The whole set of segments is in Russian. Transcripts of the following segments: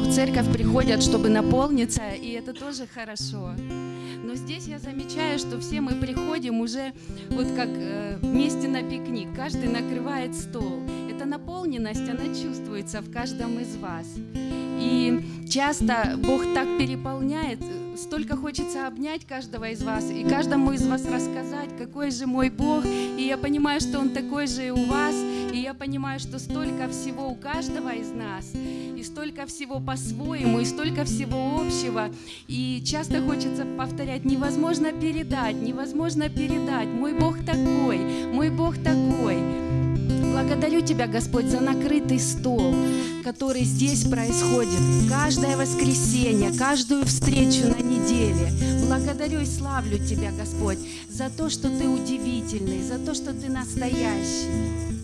в церковь приходят, чтобы наполниться, и это тоже хорошо. Но здесь я замечаю, что все мы приходим уже вот как э, вместе на пикник, каждый накрывает стол. Эта наполненность, она чувствуется в каждом из вас. И часто Бог так переполняет, столько хочется обнять каждого из вас и каждому из вас рассказать, какой же мой Бог. И я понимаю, что Он такой же и у вас. И я понимаю, что столько всего у каждого из нас. И столько всего по-своему, и столько всего общего. И часто хочется повторять, невозможно передать, невозможно передать. Мой Бог такой, мой Бог такой. Благодарю Тебя, Господь, за накрытый стол, который здесь происходит каждое воскресенье, каждую встречу на неделе. Благодарю и славлю Тебя, Господь, за то, что Ты удивительный, за то, что Ты настоящий.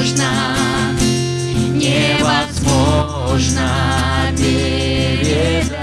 można, niełatwo można, Ty wiedza.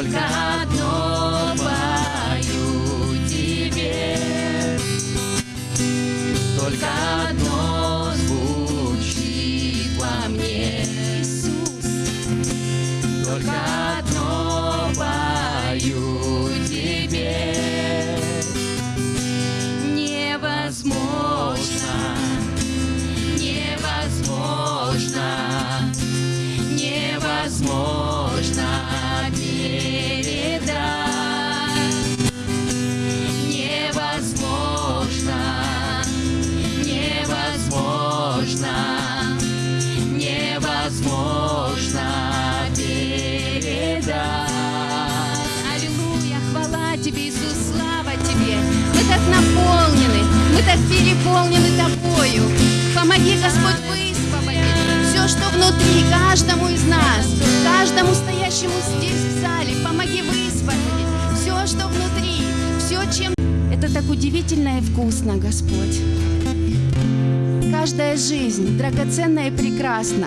Одно так переполнены Тобою. Помоги, Господь, высвободить все, что внутри каждому из нас, каждому стоящему здесь в зале. Помоги высвободить все, что внутри, все, чем... Это так удивительно и вкусно, Господь. Каждая жизнь драгоценна и прекрасна.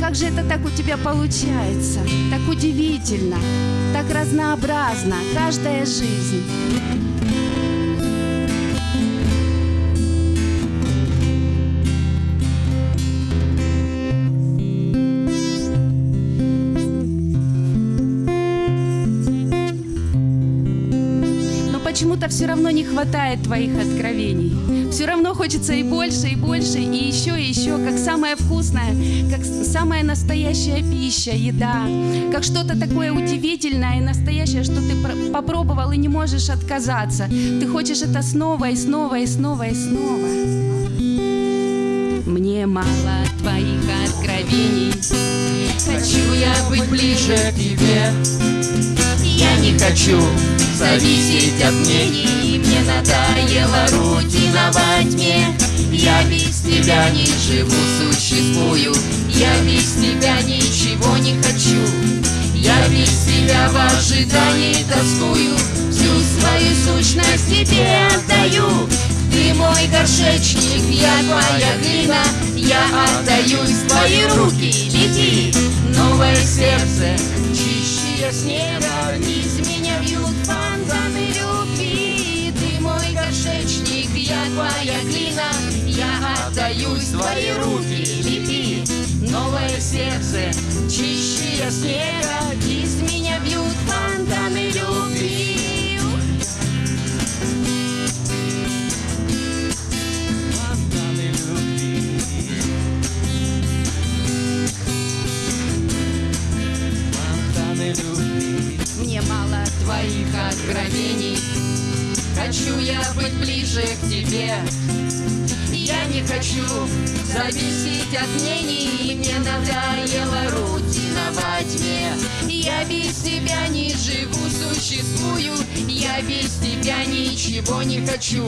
Как же это так у тебя получается? Так удивительно, так разнообразно каждая жизнь. Все равно не хватает твоих откровений. Все равно хочется и больше, и больше, и еще, и еще, как самое вкусное, как самая настоящая пища, еда, как что-то такое удивительное и настоящее, что ты пр- попробовал и не можешь отказаться. Ты хочешь это снова и снова и снова и снова. Мне мало твоих откровений. Хочу я быть ближе к тебе Я не хочу зависеть от мнений. Мне надоела рутина во тьме Я без тебя не живу, существую. Я без тебя ничего не хочу. Я без тебя в ожидании тоскую. Всю свою сущность тебе отдаю. Ты мой горшечник, я твоя глина. Я отдаюсь в твои руки, лети. Новое сердце, чище снега твои руки, лети Новое сердце, чище снега от мнений Мне надоела рутина во тьме. Я без тебя не живу, существую. Я без тебя ничего не хочу.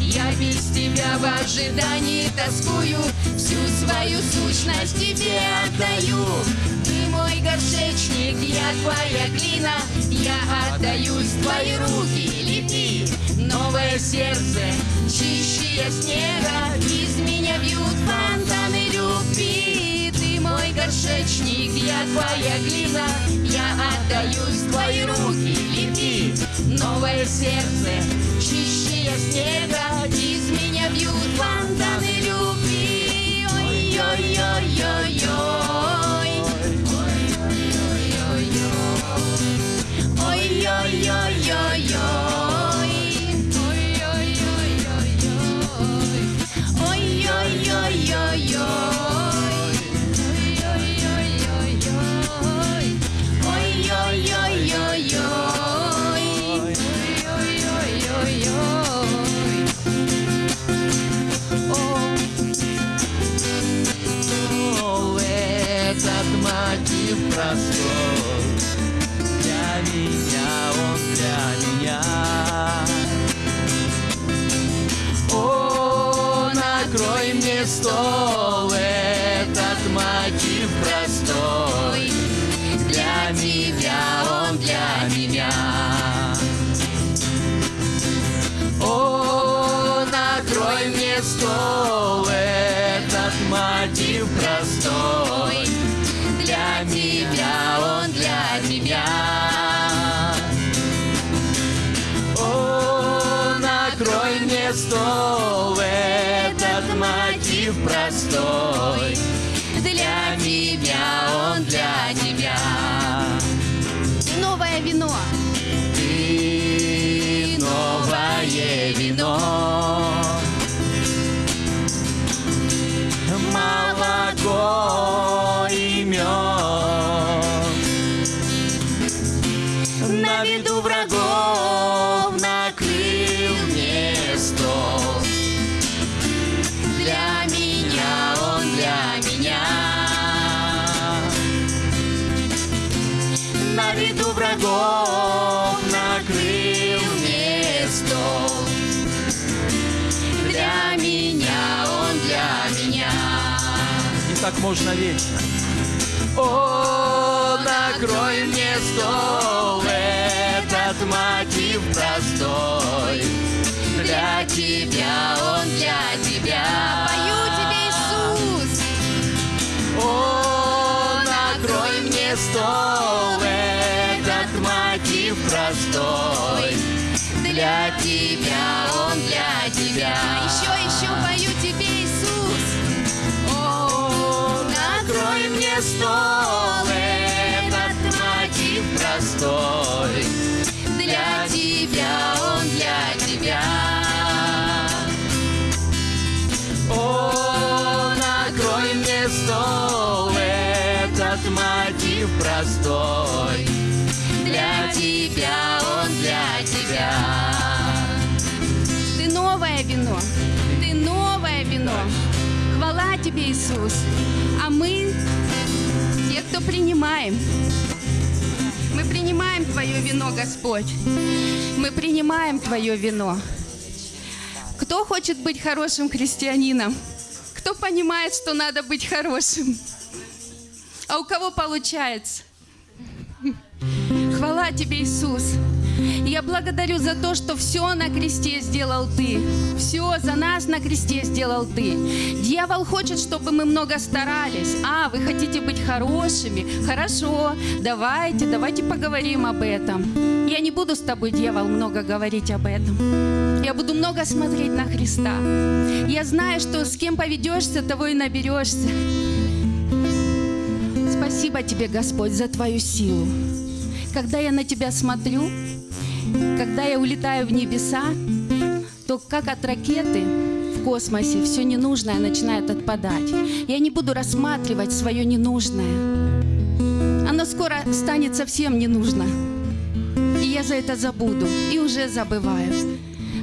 Я без тебя в ожидании тоскую. Всю свою сущность тебе отдаю. Ты мой горшечник, я твоя глина. Я отдаюсь в твои руки, лети Новое сердце, чище снега Из горшечник, я твоя глина. Я отдаюсь в твои руки, лети Новое сердце, чище снега. Из меня бьют фонтаны любви. Ой-ой-ой-ой-ой мне можно вечно. О, накрой мне стол, кто принимаем, мы принимаем Твое вино, Господь. Мы принимаем Твое вино. Кто хочет быть хорошим христианином? Кто понимает, что надо быть хорошим? А у кого получается? Хвала тебе, Иисус. Я благодарю за то, что все на кресте сделал Ты. Все за нас на кресте сделал Ты. Дьявол хочет, чтобы мы много старались. А, вы хотите быть хорошими? Хорошо, давайте, давайте поговорим об этом. Я не буду с тобой, дьявол, много говорить об этом. Я буду много смотреть на Христа. Я знаю, что с кем поведешься, того и наберешься. Спасибо тебе, Господь, за твою силу. Когда я на тебя смотрю, когда я улетаю в небеса, то как от ракеты в космосе все ненужное начинает отпадать. Я не буду рассматривать свое ненужное. Оно скоро станет совсем не нужно. И я за это забуду. И уже забываю.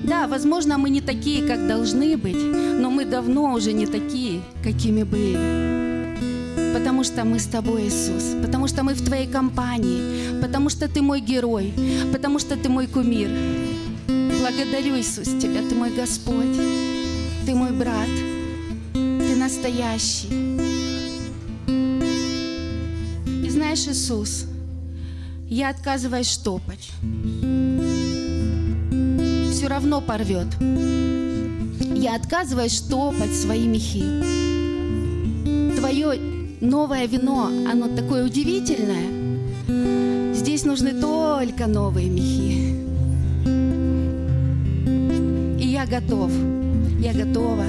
Да, возможно, мы не такие, как должны быть, но мы давно уже не такие, какими были. Потому что мы с тобой, Иисус. Потому что мы в твоей компании. Потому что ты мой герой. Потому что ты мой кумир. Благодарю, Иисус, тебя. Ты мой Господь. Ты мой брат. Ты настоящий. И знаешь, Иисус, я отказываюсь штопать. Все равно порвет. Я отказываюсь штопать свои мехи. Твое новое вино, оно такое удивительное. Здесь нужны только новые мехи. И я готов, я готова.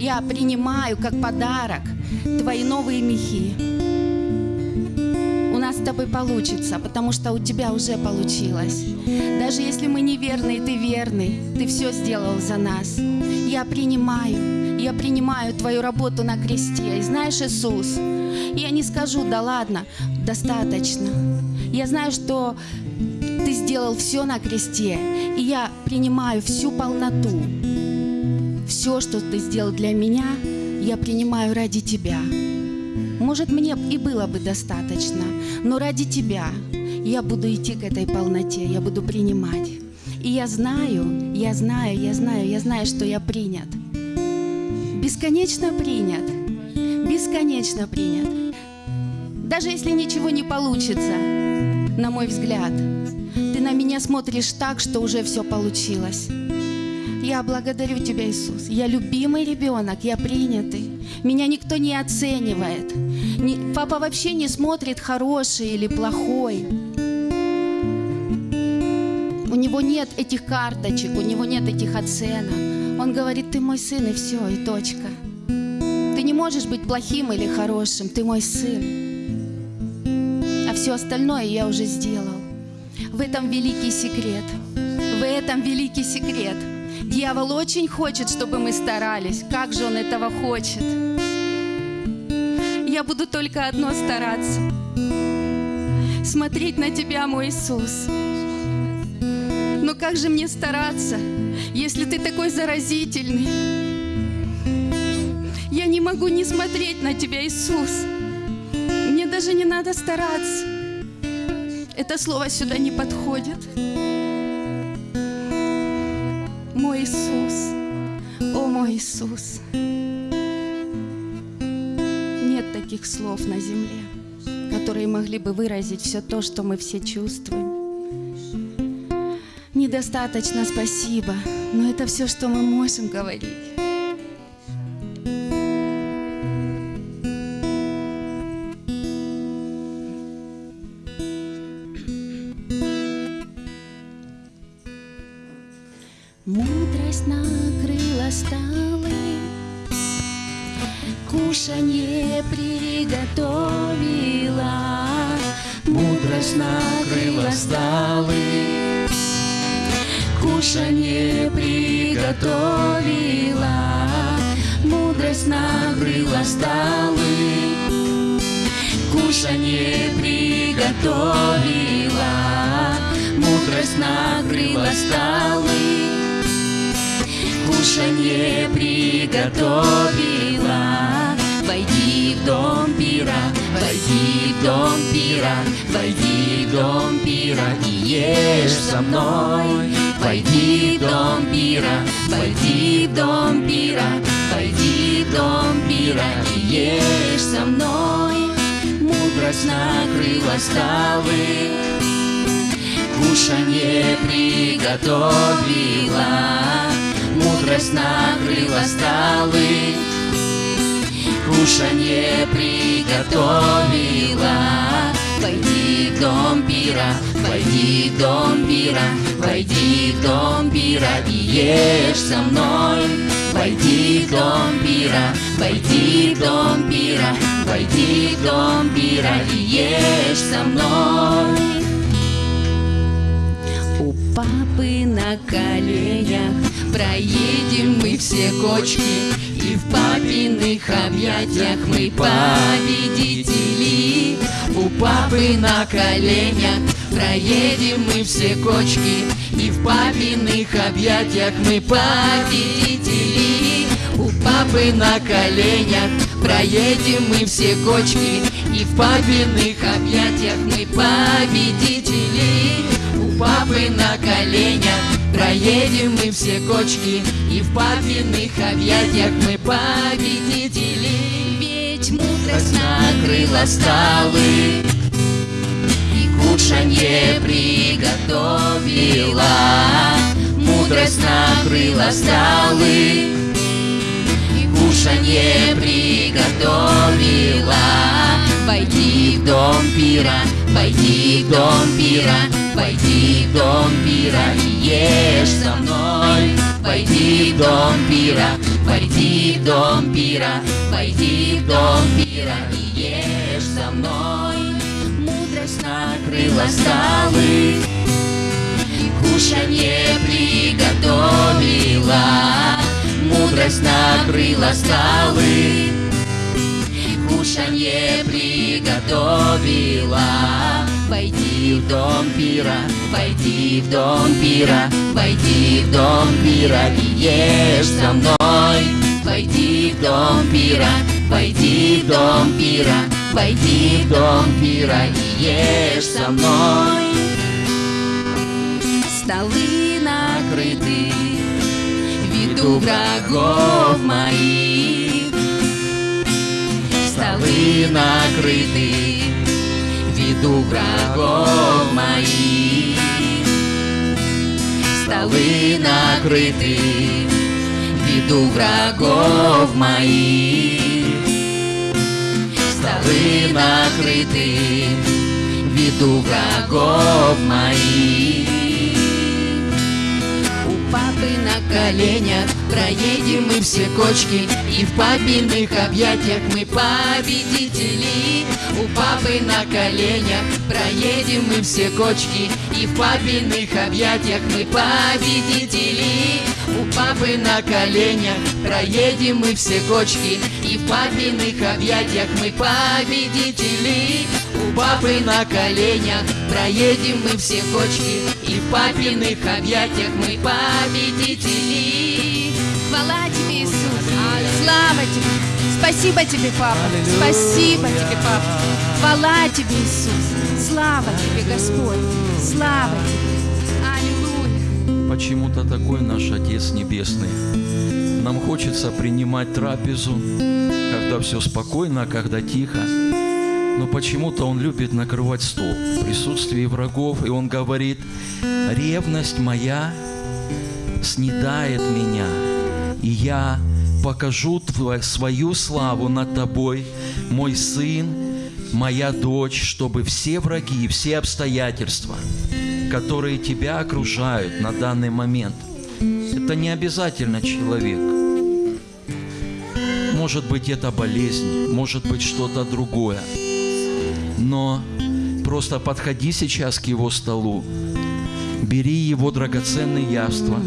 Я принимаю как подарок твои новые мехи. У нас с тобой получится, потому что у тебя уже получилось. Даже если мы неверны, ты верный, ты все сделал за нас. Я принимаю, я принимаю твою работу на кресте. И знаешь, Иисус, я не скажу, да ладно, достаточно. Я знаю, что ты сделал все на кресте, и я принимаю всю полноту. Все, что ты сделал для меня, я принимаю ради тебя. Может, мне и было бы достаточно, но ради тебя я буду идти к этой полноте, я буду принимать. И я знаю, я знаю, я знаю, я знаю, что я принят. Бесконечно принят. Бесконечно принят. Даже если ничего не получится, на мой взгляд, ты на меня смотришь так, что уже все получилось. Я благодарю Тебя, Иисус. Я любимый ребенок, я принятый. Меня никто не оценивает. Ни- папа вообще не смотрит, хороший или плохой. У него нет этих карточек, у него нет этих оценок. Он говорит, ты мой сын, и все, и точка. Ты не можешь быть плохим или хорошим, ты мой сын. А все остальное я уже сделал. В этом великий секрет. В этом великий секрет. Дьявол очень хочет, чтобы мы старались. Как же он этого хочет? Я буду только одно стараться. Смотреть на Тебя, мой Иисус. Но как же мне стараться, если Ты такой заразительный? Я не могу не смотреть на Тебя, Иисус. Мне даже не надо стараться. Это слово сюда не подходит. Мой Иисус, о мой Иисус. Нет других слов на земле, которые могли бы выразить все то, что мы все чувствуем. Недостаточно спасибо, но это все, что мы можем говорить. Мудрость накрыла столы, Кушанье приготовила, Мудрость накрыла столы, Кушанье приготовила, Мудрость накрыла столы, Кушанье приготовила, Мудрость накрыла столы, Кушанье приготовила, Войди в дом пира, войди в дом пира, войди в дом пира и ешь со мной. Войди в дом пира, войди в дом пира, войди в дом пира и ешь со мной. Мудрость накрыла столы, кушанье приготовила. Мудрость накрыла столы, кушанье приготовила. Войди в дом пира, войди в дом пира, войди в дом пира и ешь со мной. Войди в дом пира, войди в дом пира, войди в дом пира и ешь со мной. У папы на коленях проедем мы все кочки И в папиных объятиях мы победители У папы на коленях проедем мы все кочки И в папиных объятиях мы победители. У папы на коленях проедем мы все кочки И в папиных объятиях мы победители. У папы на коленях Проедем мы все кочки И в папиных объятиях мы победители Накрыла столы И кушанье приготовила. Мудрость накрыла столы И кушанье приготовила. Войди в дом пира, войди в дом пира Войди в дом пира и ешь со мной Войди в дом пира, войди в дом пира Войди в дом пира и ешь со мной Мудрость накрыла столы кушанье приготовила Мудрость накрыла столы кушанье приготовила. Войди в дом пира, войди в дом пира, войди в дом пира и ешь со мной. Войди в дом пира, войди в дом пира, войди в дом пира и ешь со мной. Столы накрыты, виду врагов моих столы накрыты Виду врагов моих. Столы накрыты Виду врагов моих. Столы накрыты Виду врагов моих. У папы на коленях Проедем мы все кочки И в папиных объятиях мы победители. У папы на коленях Проедем мы все кочки. И в папиных объятиях мы победители. У папы на коленях Проедем мы все кочки. И в папиных объятиях мы победители. У папы на коленях Проедем мы все кочки. И в папиных объятиях мы победители. Хвала. Слава тебе. Спасибо тебе, Папа. Спасибо тебе, Папа. Хвала тебе, Иисус. Слава тебе, Господь. Слава тебе. Аллилуйя. почему-то такой наш Отец Небесный. Нам хочется принимать трапезу, когда все спокойно, когда тихо. Но почему-то Он любит накрывать стол в присутствии врагов, и Он говорит, ревность моя снедает меня, и я покажу твою, свою славу над тобой, мой сын, моя дочь, чтобы все враги, все обстоятельства, которые тебя окружают на данный момент, это не обязательно человек. Может быть, это болезнь, может быть, что-то другое. Но просто подходи сейчас к его столу, бери его драгоценные явства,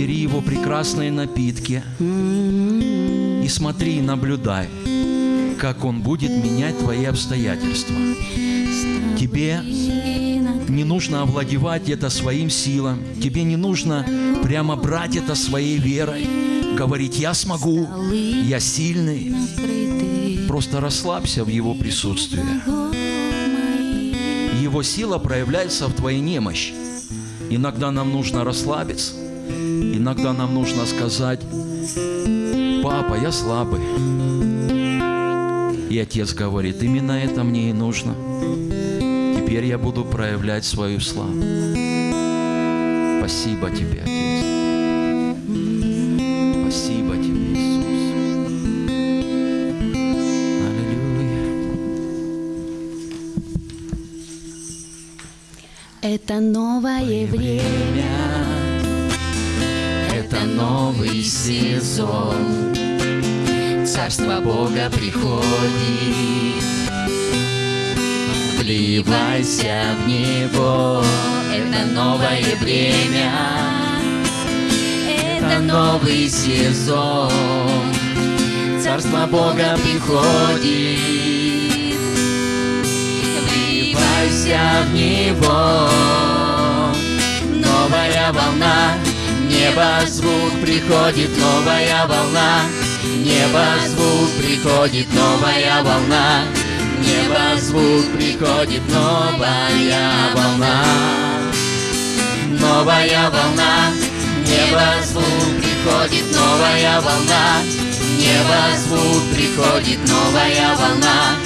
бери его прекрасные напитки и смотри и наблюдай, как он будет менять твои обстоятельства. Тебе не нужно овладевать это своим силам, тебе не нужно прямо брать это своей верой, говорить «я смогу», «я сильный». Просто расслабься в его присутствии. Его сила проявляется в твоей немощи. Иногда нам нужно расслабиться, иногда нам нужно сказать, папа, я слабый. И отец говорит, именно это мне и нужно. Теперь я буду проявлять свою славу. Спасибо тебе, приходит. Вливайся в Него, это новое время, это новый сезон, Царство Бога приходит. Вливайся в Него, новая волна, небо звук приходит, новая волна, небо звук приходит, новая волна, небо звук приходит, новая волна, новая волна, небо звук приходит, новая волна, небо звук приходит, новая волна,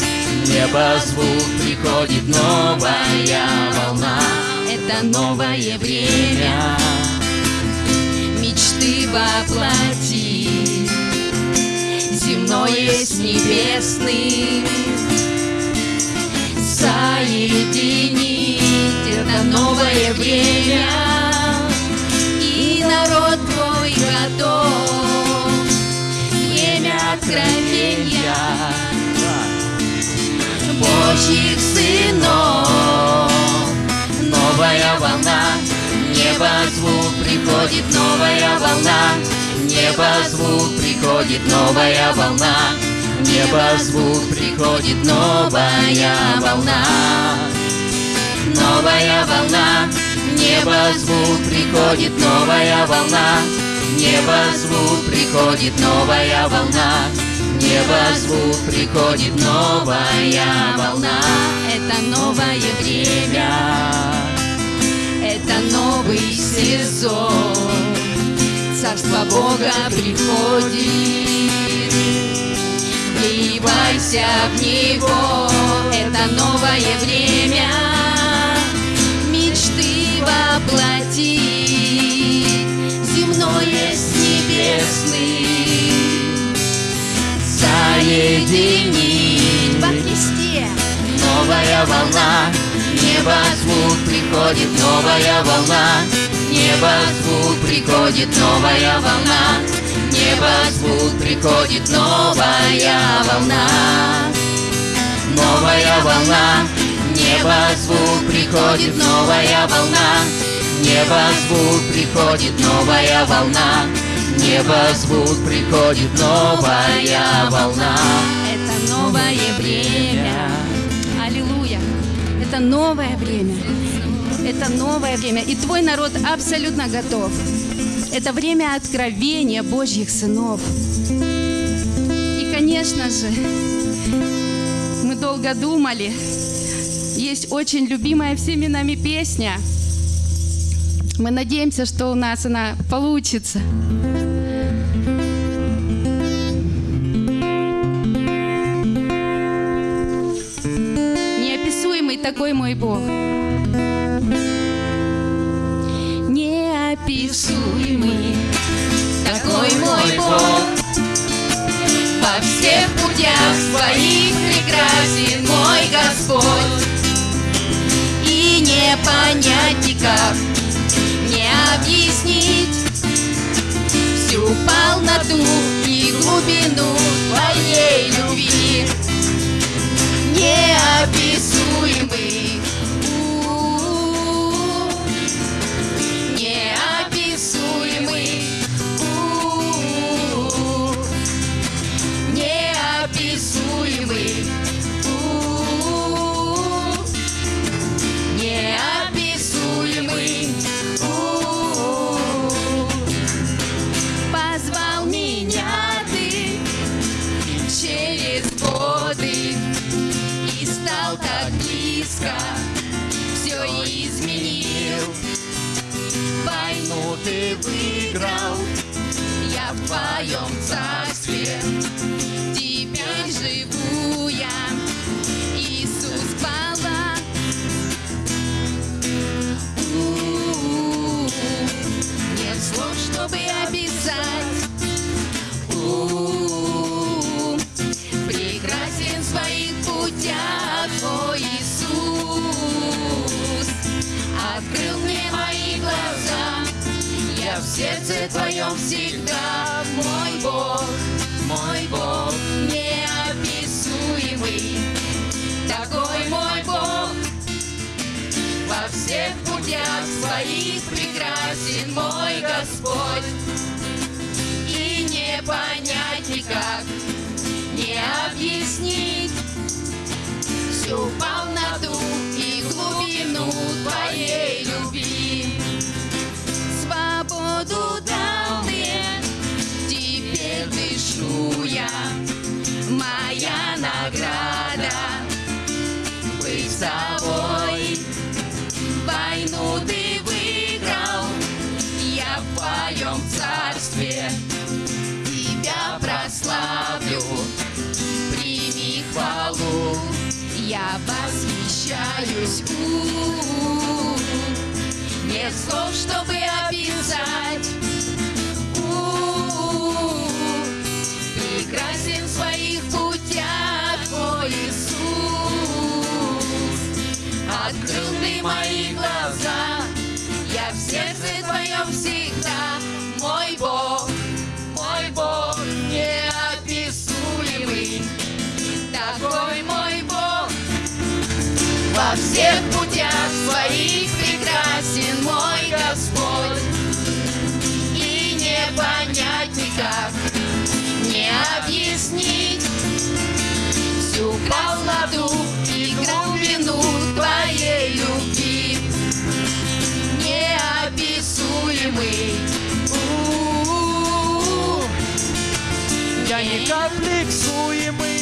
небо звук приходит, новая волна. Это новое время. Мечты воплоти, земное с небесным соединить. Это новое время, и народ твой готов. Время откровения Божьих сынов. Новая волна, небо звук приходит, новая волна, небо звук приходит, новая волна, небо звук приходит, новая волна, новая волна, небо звук приходит, новая волна, небо звук приходит, новая волна, небо звук приходит, новая волна, это новое время. Это новый сезон, Царство Бога приходит. Вливайся в Него, это новое время, Мечты воплотить, земное с небесным, Соединить во Христе. Новая волна, небо звук приходит, новая волна, небо звук приходит, новая волна, небо звук приходит, новая волна, новая волна, небо звук приходит, новая волна, небо звук приходит, новая волна, небо звук приходит, новая волна. Это новое время. Аллилуйя. Это новое время. Это новое время. И твой народ абсолютно готов. Это время откровения Божьих сынов. И, конечно же, мы долго думали. Есть очень любимая всеми нами песня. Мы надеемся, что у нас она получится. Неописуемый такой мой Бог. Такой мой Бог. Во всех путях своих прекрасен мой Господь. И не понять никак, не объяснить Всю полноту и глубину твоей любви. Неописуемый всегда Мой Бог, мой Бог Неописуемый. Такой мой Бог Во всех путях своих Прекрасен мой Господь. И не понять никак, не объяснить всю полноту и глубину твоей твоем царстве тебя прославлю. Прими хвалу, я восхищаюсь. У-у-у. Нет слов, чтобы описать. Прекрасен в своих путях твой Иисус. Открыл ты мои Всех путях своих прекрасен мой Господь, и не понять никак, не объяснить всю полноту и глубину твоей любви. Неописуемый. У-у-у. Я не комплексуемый